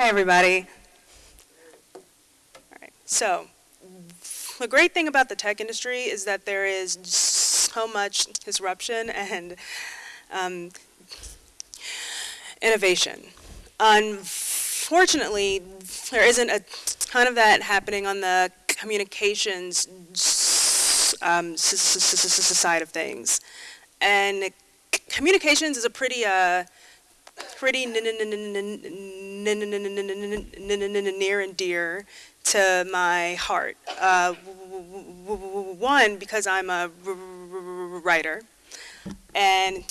Hi, everybody. All right, so the great thing about the tech industry is that there is so much disruption and um, innovation. Unfortunately, there isn't a ton of that happening on the communications um, side of things. And communications is a pretty, uh, pretty near and dear to my heart. Uh, one, because I'm a writer, and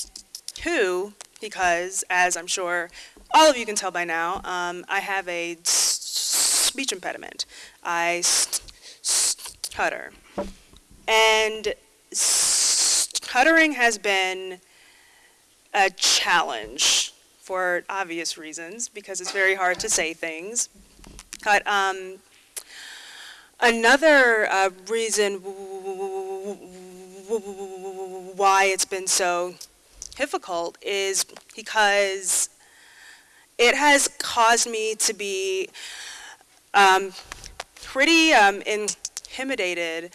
two, because, as I'm sure all of you can tell by now, um, I have a speech impediment. I stutter. And stuttering has been a challenge for obvious reasons because it's very hard to say things. But um, another uh, reason why it's been so difficult is because it has caused me to be um, pretty um, intimidated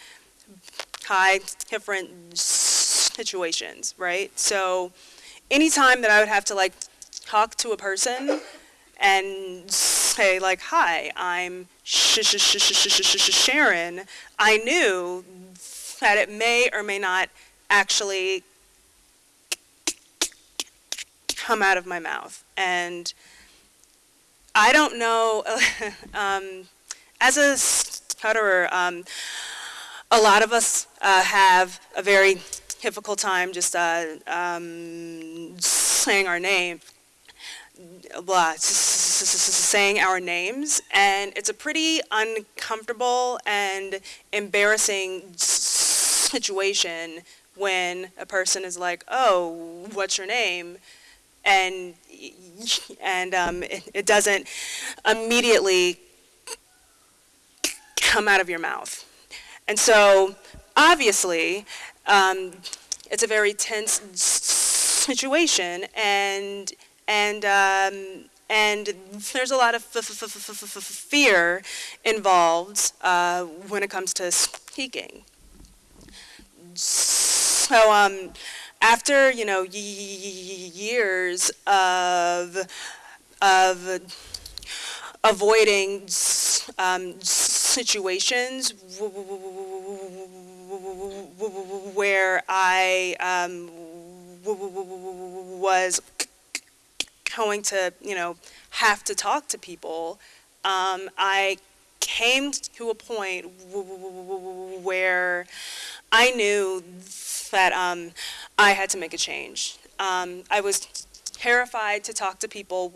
by different situations, right? So anytime that I would have to like talk to a person and say like, hi, I'm sh sh sh sh sh sh Sharon, I knew that it may or may not actually come out of my mouth. And I don't know, um, as a stutterer, um, a lot of us uh, have a very difficult time just uh, um, saying our name, blah, saying our names, and it's a pretty uncomfortable and embarrassing situation when a person is like, oh, what's your name? And, and um, it, it doesn't immediately come out of your mouth. And so, obviously, um, it's a very tense situation, and and um, and there's a lot of fear involved uh, when it comes to speaking. So um, after you know years of of avoiding um, situations where I um, was going to, you know, have to talk to people, um, I came to a point where I knew that um, I had to make a change. Um, I was terrified to talk to people.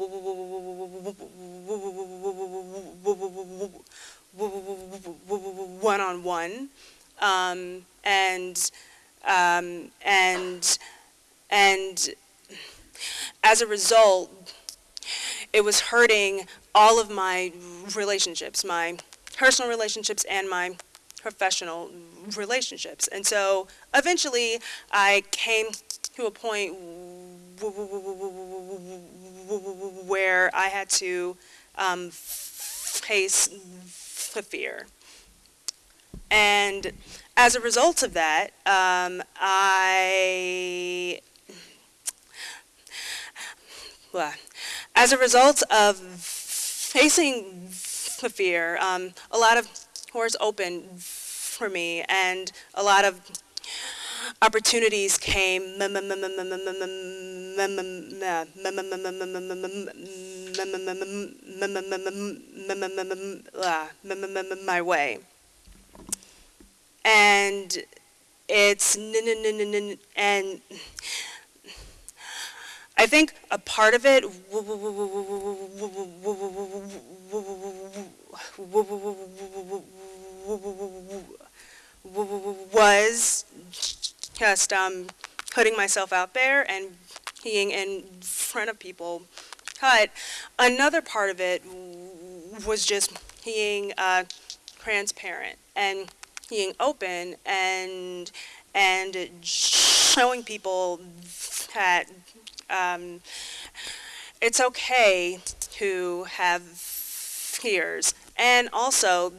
One-on-one. Um, and um, and and as a result it was hurting all of my relationships my personal relationships and my professional relationships and so eventually I came to a point where I had to um, face the fear. And as a result of that, um, I, well, as a result of facing the fear, um, a lot of doors opened for me and a lot of opportunities came my way. And it's, and I think a part of it was just um, putting myself out there and being in front of people. But another part of it was just being uh, transparent and being open and and showing people that um, it's okay to have fears, and also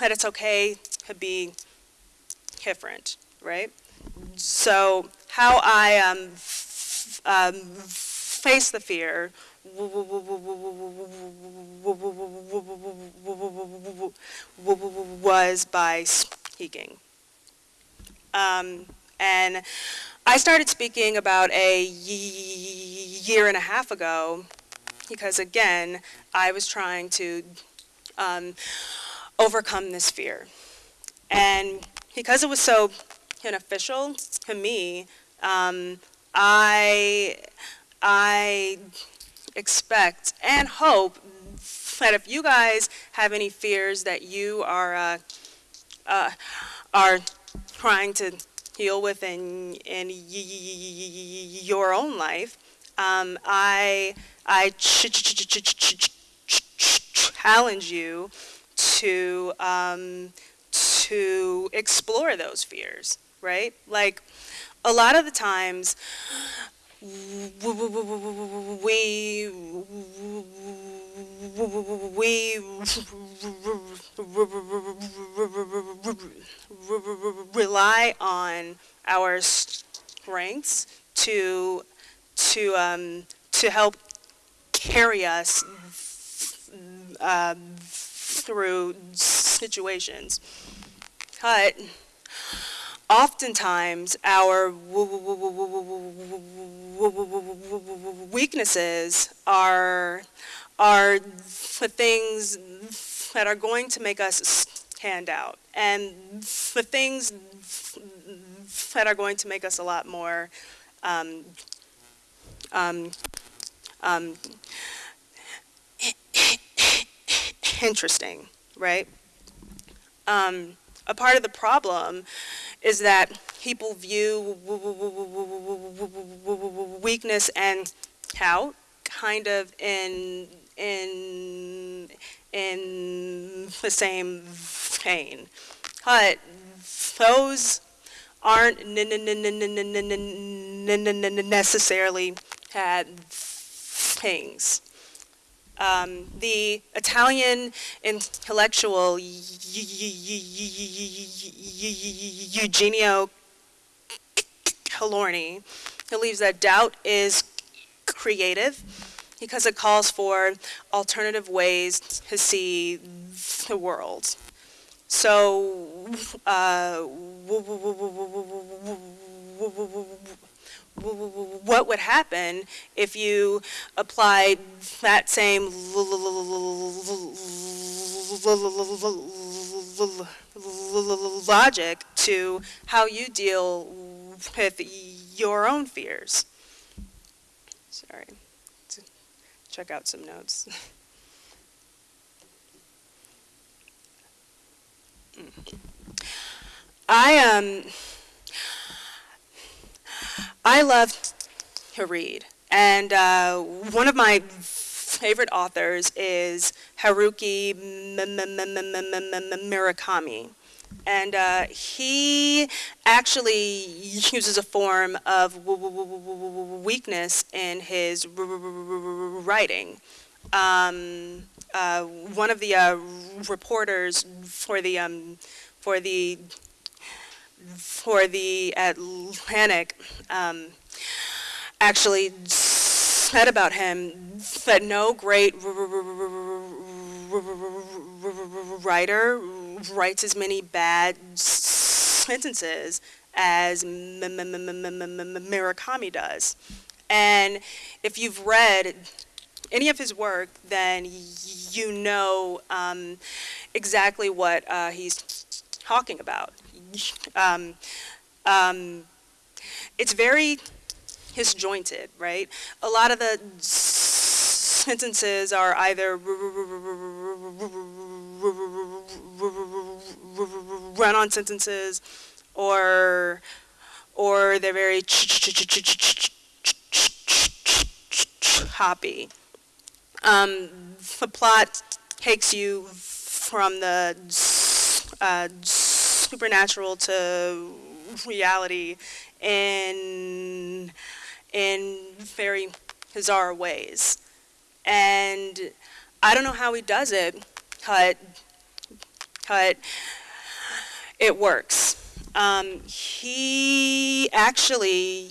that it's okay to be different, right? So how I um, um, face the fear was by speaking. Um, and I started speaking about a year and a half ago because, again, I was trying to um, overcome this fear. And because it was so beneficial to me, um, I, I expect and hope that if you guys have any fears that you are uh, uh, are trying to heal with in in your own life, um, I I challenge you to um, to explore those fears, right? Like a lot of the times we we rely on our strengths to to um, to help carry us uh, through situations. But oftentimes our weaknesses are are the things that are going to make us stand out and the things that are going to make us a lot more um, um, um, interesting, right? Um, a part of the problem is that people view weakness and doubt kind of in in in the same vein. But those aren't necessarily bad things. Um, the Italian intellectual Eugenio Colorni believes that doubt is creative because it calls for alternative ways to see the world. So, uh, what would happen if you applied that same logic to how you deal with your own fears? Sorry, check out some notes. I um I love to read, and uh, one of my favorite authors is Haruki Murakami. And uh, he actually uses a form of weakness in his writing. Um, uh, one of the uh, reporters for the um, for the for the Atlantic um, actually said about him that no great writer writes as many bad sentences as Murakami does. And if you've read any of his work, then you know um, exactly what uh, he's talking about. Um, um, it's very disjointed, right? A lot of the sentences are either run-on sentences or or they're very choppy. Um, the plot takes you from the uh, supernatural to reality in in very bizarre ways. and I don't know how he does it, but, but it works. Um, he actually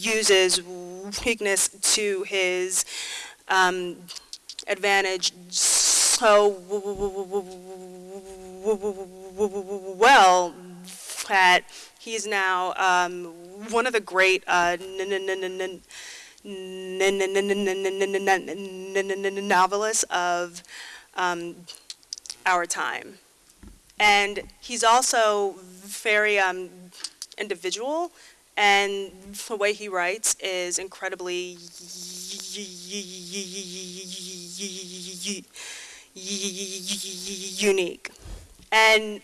uses weakness to his um, advantage so well that he's now um, one of the great uh, novelists of um, our time. And he's also very um, individual, and the way he writes is incredibly unique. And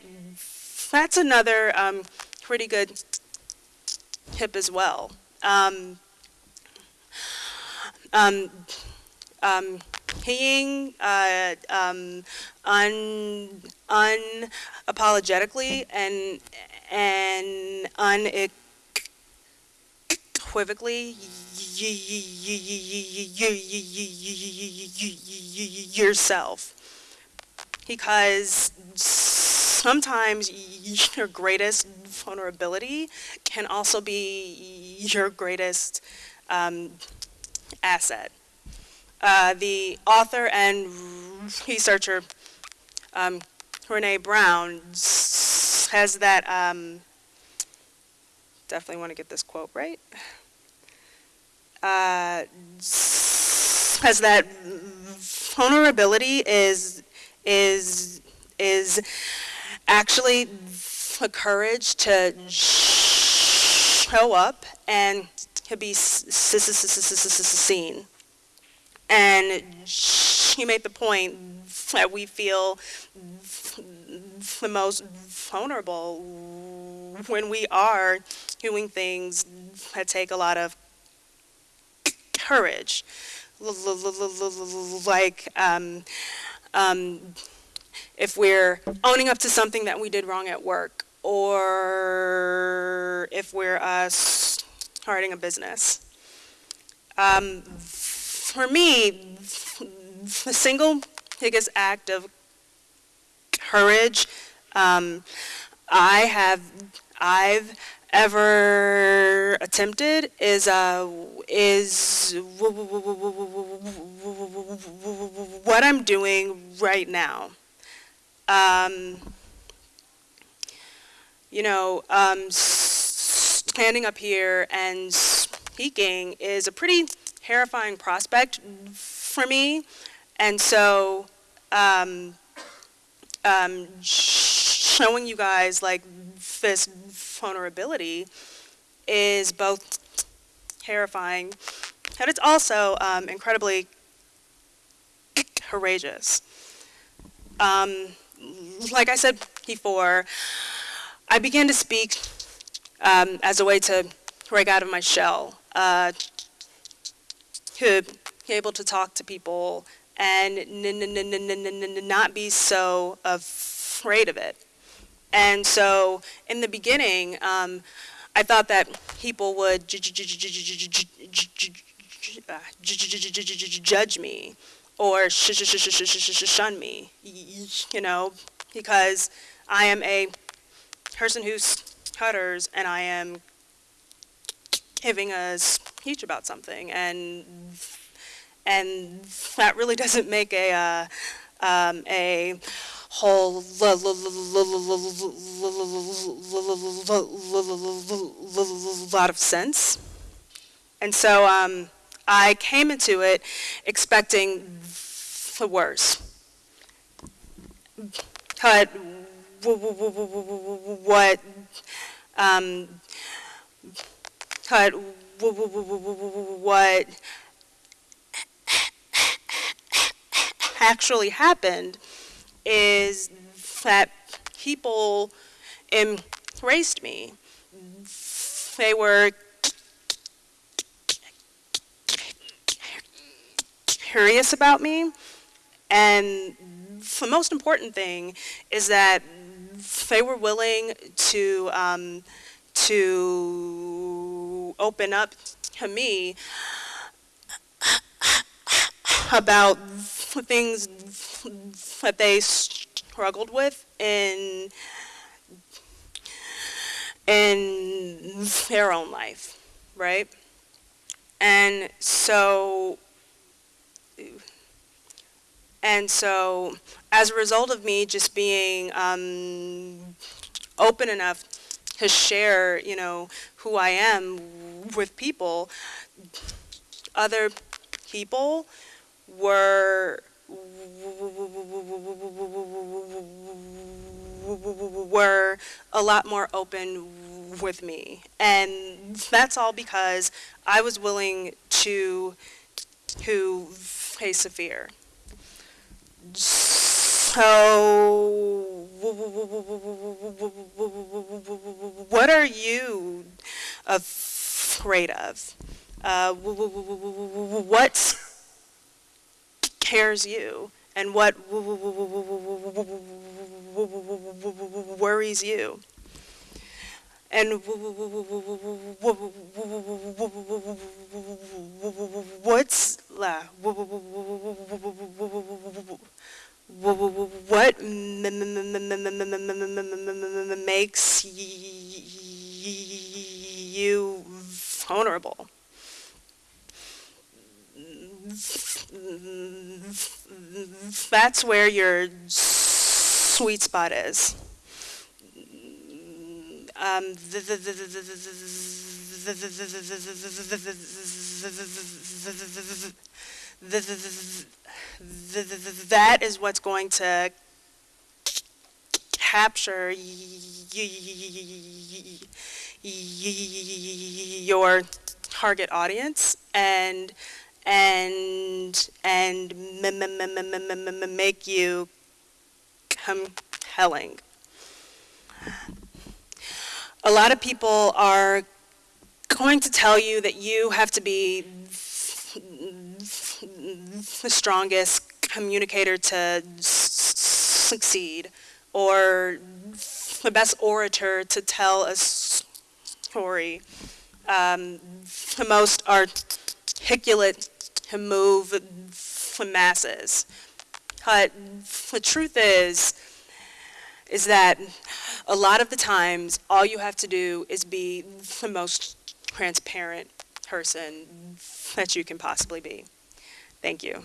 that's another um, pretty good tip as well. Um, um, um, being uh, um, un, unapologetically and and unequivocally yourself because sometimes your greatest vulnerability can also be your greatest um, asset. Uh, the author and researcher um, Brene Brown has that, um, definitely want to get this quote right, uh, that vulnerability is, is, is actually the courage to show up and to be seen. And she made the point that we feel the most vulnerable when we are doing things that take a lot of courage. Like, um, um, if we're owning up to something that we did wrong at work, or if we're uh, starting a business. Um, for me, the single biggest act of courage um, I have, I've ever attempted is uh, is what I'm doing right now. Um, you know, um, standing up here and speaking is a pretty terrifying prospect for me. And so um, um, showing you guys like this vulnerability is both terrifying and it's also um, incredibly courageous. Um, like I said before, I began to speak um, as a way to break out of my shell, uh, to be able to talk to people and not be so afraid of it. And so in the beginning, um, I thought that people would judge me or shun me, you know, because I am a person who stutters and I am giving a speech about something and and that really doesn't make a uh, um, a whole lot of sense. And so um, I came into it expecting the worst. But what um, but what actually happened is that people embraced me. They were curious about me, and the most important thing is that they were willing to um, to open up to me about things that they struggled with in in their own life, right? And so and so as a result of me just being um, open enough to share, you know, who I am with people, other people were were a lot more open with me. And that's all because I was willing to to face a fear. So what are you afraid of? Uh, what scares you? And what worries you? And what's what makes you vulnerable? That's where your sweet spot is. Um, that is what's going to capture your target audience and and and make you compelling. A lot of people are going to tell you that you have to be the strongest communicator to succeed or the best orator to tell a story, um, the most articulate move the masses. But the truth is, is that a lot of the times, all you have to do is be the most transparent person that you can possibly be. Thank you.